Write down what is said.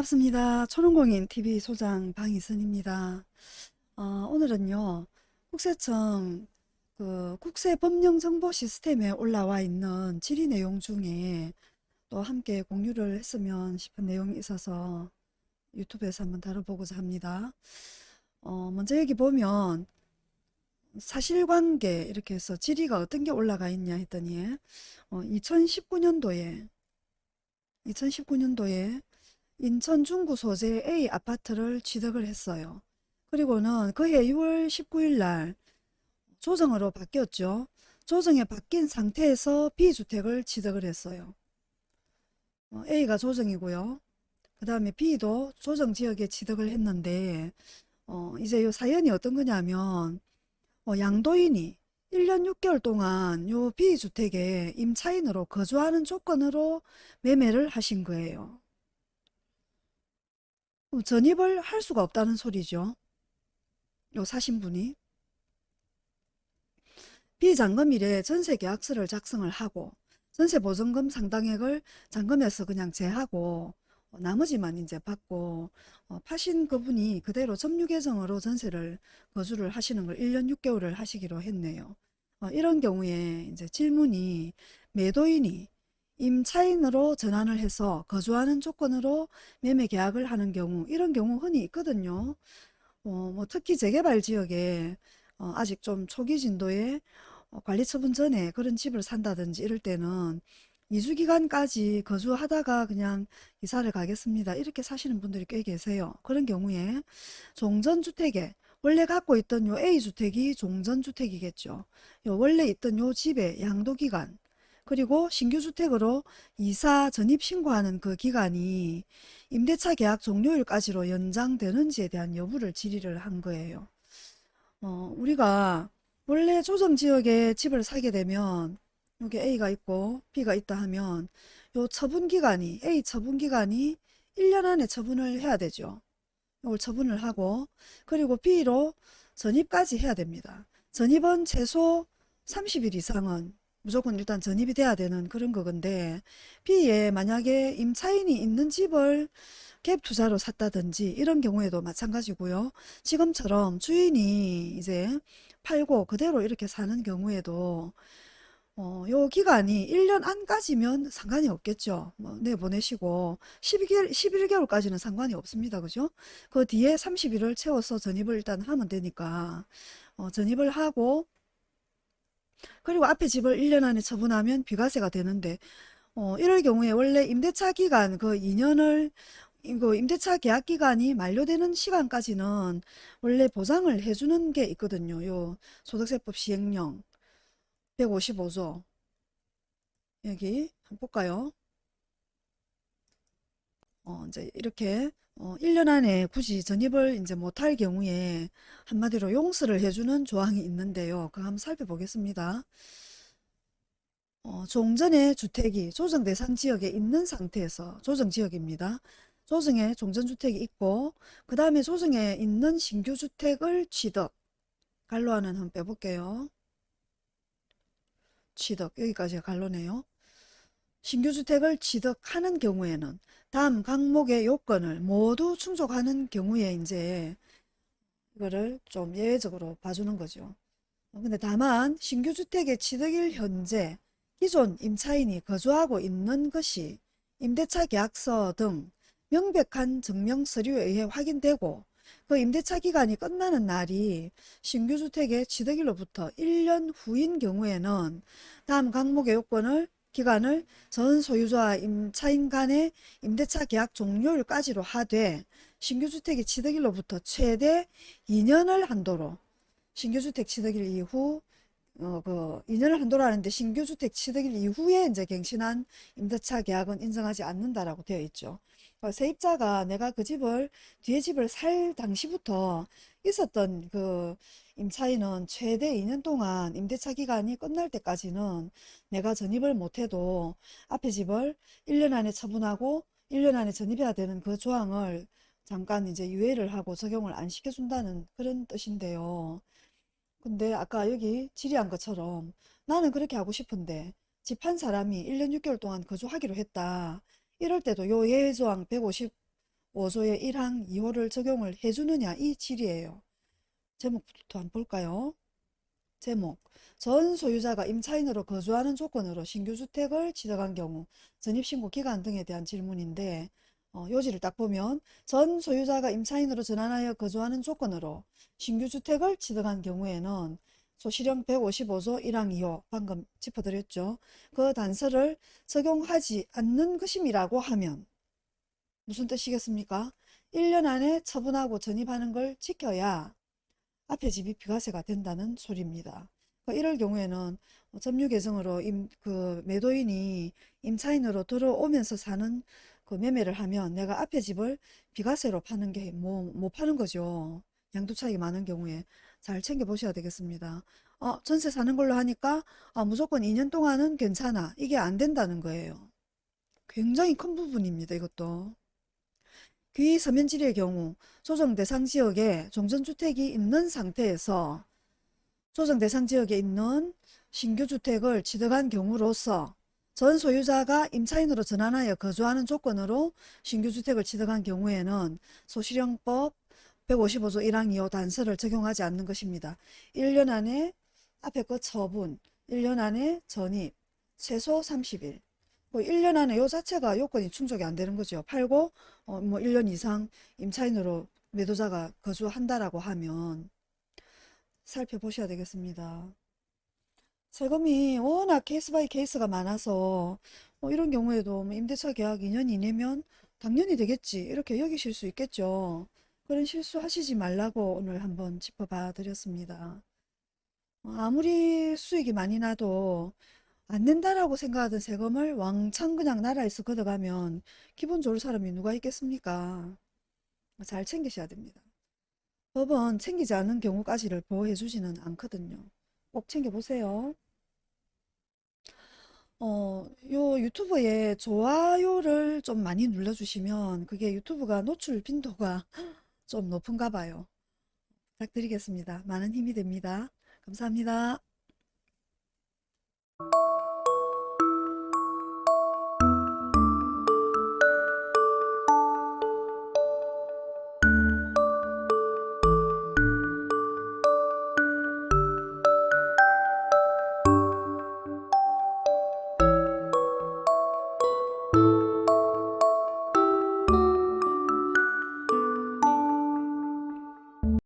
반갑습니다. 초롱공인 TV 소장 방희선입니다. 어, 오늘은요, 국세청 그 국세법령정보 시스템에 올라와 있는 질의 내용 중에 또 함께 공유를 했으면 싶은 내용이 있어서 유튜브에서 한번 다뤄보고자 합니다. 어, 먼저 여기 보면 사실관계 이렇게 해서 질의가 어떤 게 올라가 있냐 했더니 어, 2019년도에 2019년도에 인천 중구 소재 A 아파트를 취득을 했어요. 그리고는 그해 6월 19일 날 조정으로 바뀌었죠. 조정에 바뀐 상태에서 B주택을 취득을 했어요. 어, A가 조정이고요. 그 다음에 B도 조정 지역에 취득을 했는데 어, 이제 요 사연이 어떤 거냐면 어, 양도인이 1년 6개월 동안 요 B주택에 임차인으로 거주하는 조건으로 매매를 하신 거예요. 그럼 전입을 할 수가 없다는 소리죠. 요 사신 분이. 비잔금일에 전세계약서를 작성을 하고 전세보증금 상당액을 잔금에서 그냥 제하고 어, 나머지만 이제 받고 어, 파신 그분이 그대로 점유계정으로 전세를 거주를 하시는 걸 1년 6개월을 하시기로 했네요. 어, 이런 경우에 이제 질문이 매도인이 임차인으로 전환을 해서 거주하는 조건으로 매매 계약을 하는 경우 이런 경우 흔히 있거든요. 어, 뭐 특히 재개발 지역에 어, 아직 좀 초기 진도에 어, 관리처분 전에 그런 집을 산다든지 이럴 때는 2주기간까지 거주하다가 그냥 이사를 가겠습니다. 이렇게 사시는 분들이 꽤 계세요. 그런 경우에 종전주택에 원래 갖고 있던 요 A주택이 종전주택이겠죠. 요 원래 있던 요 집의 양도기간 그리고 신규 주택으로 이사 전입 신고하는 그 기간이 임대차 계약 종료일까지로 연장되는지에 대한 여부를 질의를 한 거예요. 어, 우리가 원래 조정지역에 집을 사게 되면 여기 A가 있고 B가 있다 하면 요 처분기간이 A 처분기간이 1년 안에 처분을 해야 되죠. 이걸 처분을 하고 그리고 B로 전입까지 해야 됩니다. 전입은 최소 30일 이상은 무조건 일단 전입이 돼야 되는 그런 거건데 B에 만약에 임차인이 있는 집을 갭 투자로 샀다든지 이런 경우에도 마찬가지고요. 지금처럼 주인이 이제 팔고 그대로 이렇게 사는 경우에도 어, 요 기간이 1년 안까지면 상관이 없겠죠. 뭐 내보내시고 12개월, 11개월까지는 상관이 없습니다. 그죠? 그 뒤에 30일을 채워서 전입을 일단 하면 되니까 어, 전입을 하고 그리고 앞에 집을 1년 안에 처분하면 비과세가 되는데 어, 이럴 경우에 원래 임대차 기간 그 2년을 이거 임대차 계약 기간이 만료되는 시간까지는 원래 보장을 해주는 게 있거든요. 요 소득세법 시행령 155조 여기 한번 볼까요? 어, 이제 이렇게 어, 1년 안에 굳이 전입을 이제 못할 경우에 한마디로 용서를 해주는 조항이 있는데요. 그거 한번 살펴보겠습니다. 어, 종전의 주택이 조정 대상 지역에 있는 상태에서 조정 지역입니다. 조정에 종전주택이 있고 그 다음에 조정에 있는 신규주택을 취득 갈로하는 한번 빼볼게요. 취득 여기까지가 갈로네요. 신규주택을 취득하는 경우에는 다음 항목의 요건을 모두 충족하는 경우에 이제 이거를 좀 예외적으로 봐주는 거죠. 어, 근데 다만 신규주택의 취득일 현재 기존 임차인이 거주하고 있는 것이 임대차 계약서 등 명백한 증명 서류에 의해 확인되고 그 임대차 기간이 끝나는 날이 신규주택의 취득일로부터 1년 후인 경우에는 다음 항목의 요건을 기간을 전 소유자와 임차인 간의 임대차 계약 종료일까지로 하되 신규주택의 취득일로부터 최대 2년을 한도로 신규주택 취득일 이후 어, 그 2년을 한도로 하는데 신규주택 취득일 이후에 이제 갱신한 임대차 계약은 인정하지 않는다라고 되어 있죠. 어, 세입자가 내가 그 집을 뒤에 집을 살 당시부터 있었던 그 임차인은 최대 2년 동안 임대차 기간이 끝날 때까지는 내가 전입을 못해도 앞에 집을 1년 안에 처분하고 1년 안에 전입해야 되는 그 조항을 잠깐 이제 유예를 하고 적용을 안 시켜준다는 그런 뜻인데요. 근데 아까 여기 질의한 것처럼 나는 그렇게 하고 싶은데 집 한 사람이 1년 6개월 동안 거주하기로 했다. 이럴 때도 요 예외조항 5조의 1항 2호를 적용을 해주느냐 이 질이에요. 제목부터 한번 볼까요? 제목 전 소유자가 임차인으로 거주하는 조건으로 신규주택을 취득한 경우 전입신고 기간 등에 대한 질문인데 어, 요지를 딱 보면 전 소유자가 임차인으로 전환하여 거주하는 조건으로 신규주택을 취득한 경우에는 소실형 155조 1항 2호 방금 짚어드렸죠. 그 단서를 적용하지 않는 것임이라고 하면 무슨 뜻이겠습니까? 1년 안에 처분하고 전입하는 걸 지켜야 앞에 집이 비과세가 된다는 소리입니다. 그 이럴 경우에는 점유 계정으로 임, 그 매도인이 임차인으로 들어오면서 사는 그 매매를 하면 내가 앞에 집을 비과세로 파는 게 뭐 못 파는 거죠. 양도 차익이 많은 경우에 잘 챙겨 보셔야 되겠습니다. 어, 전세 사는 걸로 하니까 아, 무조건 2년 동안은 괜찮아. 이게 안 된다는 거예요. 굉장히 큰 부분입니다. 이것도. 귀 서면지리의 경우 조정 대상 지역에 종전주택이 있는 상태에서 조정 대상 지역에 있는 신규 주택을 취득한 경우로서 전 소유자가 임차인으로 전환하여 거주하는 조건으로 신규 주택을 취득한 경우에는 소실형법 155조 1항 2호 단서를 적용하지 않는 것입니다. 1년 안에 앞에 거 처분, 1년 안에 전입, 최소 30일. 뭐 1년 안에 요 자체가 요건이 충족이 안 되는 거죠. 팔고 어, 뭐 1년 이상 임차인으로 매도자가 거주한다라고 하면 살펴보셔야 되겠습니다. 세금이 워낙 case by case가 많아서 뭐 이런 경우에도 뭐 임대차 계약 2년 이내면 당연히 되겠지 이렇게 여기실 수 있겠죠. 그런 실수 하시지 말라고 오늘 한번 짚어봐 드렸습니다. 어, 아무리 수익이 많이 나도 안 낸다라고 생각하던 세금을 왕창 그냥 나라에서 걷어가면 기분 좋을 사람이 누가 있겠습니까? 잘 챙기셔야 됩니다. 법은 챙기지 않은 경우까지를 보호해 주지는 않거든요. 꼭 챙겨보세요. 어, 요 유튜브에 좋아요를 좀 많이 눌러주시면 그게 유튜브가 노출 빈도가 좀 높은가 봐요. 부탁드리겠습니다. 많은 힘이 됩니다. 감사합니다.